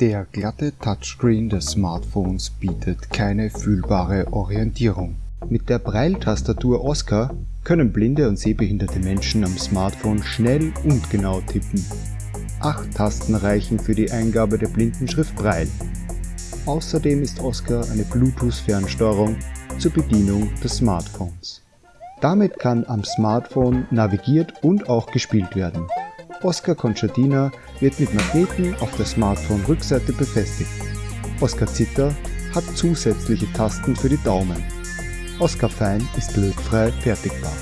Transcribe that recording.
Der glatte Touchscreen des Smartphones bietet keine fühlbare Orientierung. Mit der Braille-Tastatur Oscar können blinde und sehbehinderte Menschen am Smartphone schnell und genau tippen. Acht Tasten reichen für die Eingabe der Blindenschrift Braille. Außerdem ist Oscar eine Bluetooth-Fernsteuerung zur Bedienung des Smartphones. Damit kann am Smartphone navigiert und auch gespielt werden. Oscar Concertina wird mit Magneten auf der Smartphone-Rückseite befestigt. Oscar Zither hat zusätzliche Tasten für die Daumen. Oscar Fein ist lötfrei fertigbar.